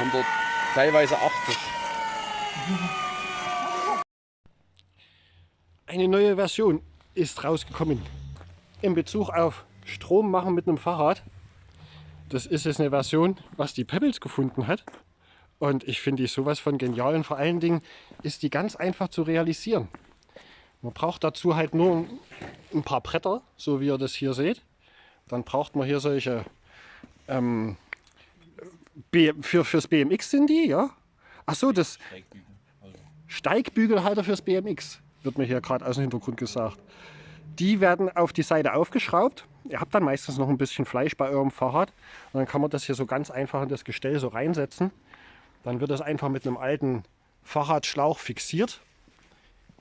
100, teilweise 80. Eine neue Version ist rausgekommen in Bezug auf Strom machen mit einem Fahrrad. Das ist jetzt eine Version, was die Pebbles gefunden hat. Und ich finde die sowas von genial und vor allen Dingen ist die ganz einfach zu realisieren. Man braucht dazu halt nur ein paar Bretter, so wie ihr das hier seht. Dann braucht man hier solche, ähm, Für, fürs BMX sind die, ja. Ach so, das Steigbügelhalter fürs BMX, wird mir hier gerade aus dem Hintergrund gesagt. Die werden auf die Seite aufgeschraubt. Ihr habt dann meistens noch ein bisschen Fleisch bei eurem Fahrrad. Und dann kann man das hier so ganz einfach in das Gestell so reinsetzen. Dann wird das einfach mit einem alten Fahrradschlauch fixiert.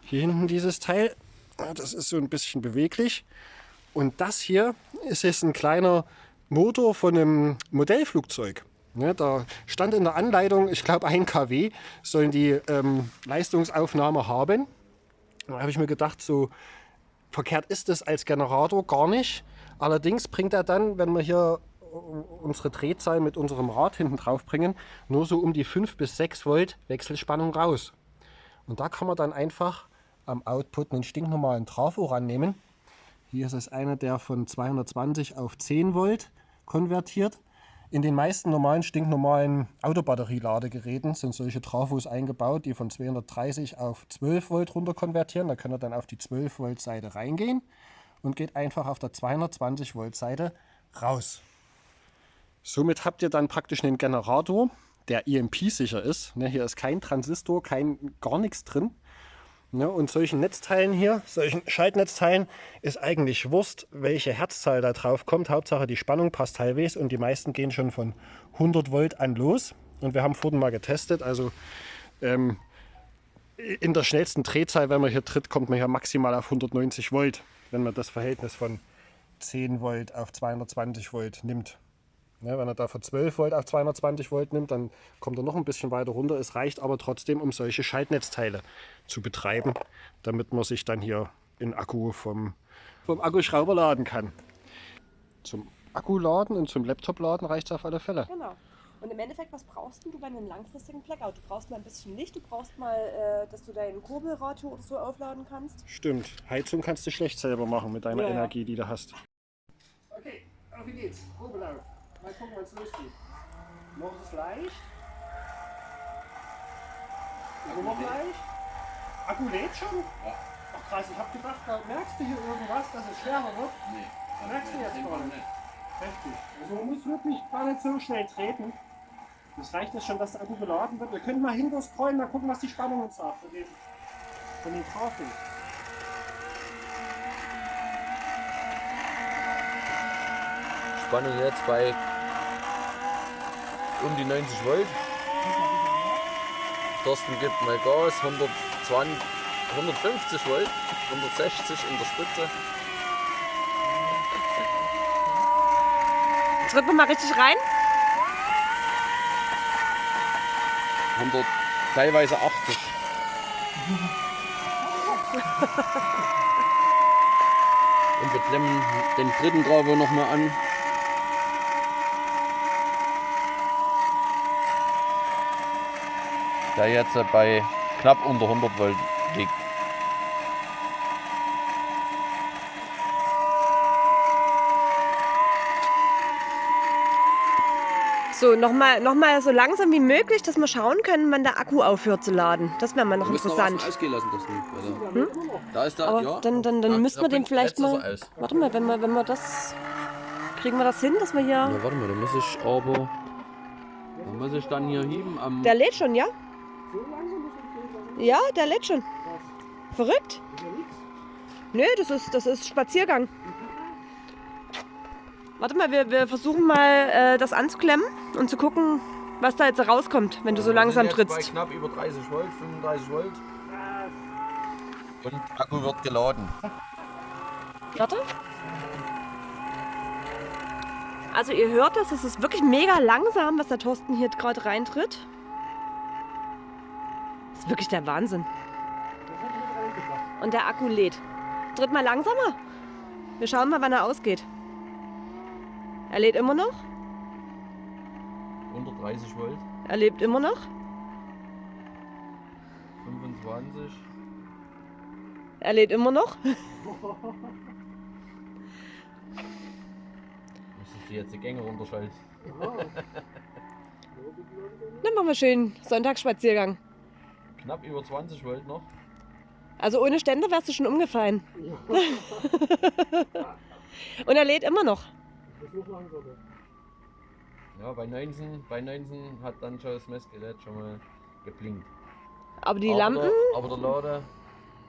Hier hinten dieses Teil, das ist so ein bisschen beweglich. Und das hier ist jetzt ein kleiner Motor von einem Modellflugzeug. Ne, da stand in der Anleitung, ich glaube 1 kW sollen die ähm, Leistungsaufnahme haben. Da habe ich mir gedacht, so verkehrt ist es als Generator gar nicht. Allerdings bringt er dann, wenn wir hier unsere Drehzahl mit unserem Rad hinten drauf bringen, nur so um die 5 bis 6 Volt Wechselspannung raus. Und da kann man dann einfach am Output einen stinknormalen Trafo rannehmen. Hier ist es einer, der von 220 auf 10 Volt konvertiert. In den meisten normalen, stinknormalen Autobatterieladegeräten sind solche Trafos eingebaut, die von 230 auf 12 Volt runter konvertieren. Da könnt ihr dann auf die 12 Volt Seite reingehen und geht einfach auf der 220 Volt Seite raus. Somit habt ihr dann praktisch einen Generator, der EMP-sicher ist. Ne, hier ist kein Transistor, kein gar nichts drin. Ne, und solchen Netzteilen hier, solchen Schaltnetzteilen, ist eigentlich Wurst, welche Herzzahl da drauf kommt. Hauptsache die Spannung passt halbwegs und die meisten gehen schon von 100 Volt an los. Und wir haben vorhin mal getestet, also ähm, in der schnellsten Drehzahl, wenn man hier tritt, kommt man hier maximal auf 190 Volt, wenn man das Verhältnis von 10 Volt auf 220 Volt nimmt. Ja, wenn er da von 12 Volt auf 220 Volt nimmt, dann kommt er noch ein bisschen weiter runter. Es reicht aber trotzdem, um solche Schaltnetzteile zu betreiben, damit man sich dann hier in Akku vom, vom Akkuschrauber laden kann. Zum Akkuladen und zum Laptop-Laden reicht es auf alle Fälle. Genau. Und im Endeffekt, was brauchst du bei einem langfristigen Blackout? Du brauchst mal ein bisschen Licht, du brauchst mal, äh, dass du deinen Kurbelradio oder so aufladen kannst. Stimmt. Heizung kannst du schlecht selber machen mit deiner Ja, ja. Energie, die du hast. Okay, auf geht's. Probelauf. Mal gucken, wann es losgeht. Noch ist es leicht. Immer noch leicht. Akku lädt schon? Ja. Ach krass, ich hab gedacht, da merkst du hier irgendwas, dass es schwerer wird. Nee. Merkst du jetzt gar nicht? Heftig. Also man muss wirklich gar nicht so schnell treten. Das reicht ja schon, dass der Akku geladen wird. Wir können mal hinter scrollen, mal gucken, was die Spannung uns sagt von den, von den. Spannung jetzt bei um die 90 Volt. Thorsten gibt mal Gas, 120, 150 Volt, 160 in der Spitze. Drücken wir mal richtig rein. 100, teilweise 80. Und wir klemmen den dritten Travo nochmal an. Der jetzt bei knapp unter 100 Volt liegt. So, nochmal noch mal so langsam wie möglich, dass wir schauen können, wann der Akku aufhört zu laden. Das wäre mal noch Wir interessant. ausgehen lassen, das nicht. Also, Da ist der, Aber ja. dann, dann, dann Ja, müssten wir den vielleicht mal. Warte mal, wenn wir, wenn wir das. Kriegen wir das hin, dass wir hier. Ja, warte mal, da muss ich aber. Da muss ich dann hier heben am. Der lädt schon, ja? Ja, der lädt schon. Verrückt? Nö, das ist, das ist Spaziergang. Warte mal, wir, wir versuchen mal äh, das anzuklemmen und zu gucken, was da jetzt rauskommt, wenn du so Wir langsam sind jetzt Bei trittst. knapp über 30 Volt, 35 Volt. Und Akku wird geladen. Warte. Also ihr hört das, es ist wirklich mega langsam, was der Thorsten hier gerade reintritt. Das ist wirklich der Wahnsinn. Und der Akku lädt. Tritt mal langsamer. Wir schauen mal, wann er ausgeht. Er lädt immer noch. 130 Volt, Er lebt immer noch. 25. Er lebt immer noch. Müsstest du jetzt die Gänge runterschalten. Dann machen wir schön Sonntagsspaziergang. Knapp über 20 Volt noch. Also ohne Ständer wärst du schon umgefallen. Und er lädt immer noch. Ja, bei 19, bei 19 hat dann schon das Messgerät schon mal geblinkt. Aber die aber Lampen, Der, aber der Lade,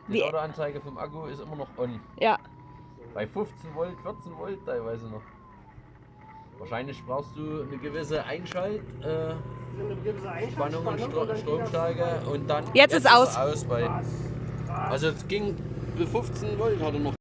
die Die- Ladeanzeige vom Akku ist immer noch on. ja. Bei 15 Volt, 14 Volt teilweise noch. Wahrscheinlich brauchst du eine gewisse Einschalt, äh, Spannung und Stro Stromstärke und dann Jetzt ist aus. er aus bei, also es ging bis 15 Volt hat er noch